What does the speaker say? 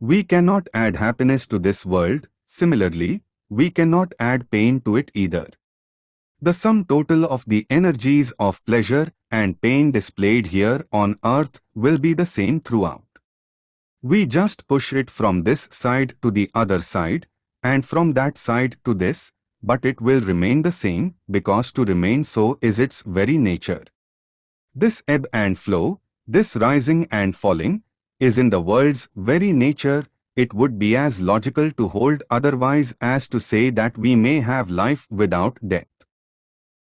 We cannot add happiness to this world, similarly, we cannot add pain to it either. The sum total of the energies of pleasure and pain displayed here on earth will be the same throughout. We just push it from this side to the other side, and from that side to this, but it will remain the same because to remain so is its very nature. This ebb and flow, this rising and falling, is in the world's very nature, it would be as logical to hold otherwise as to say that we may have life without death.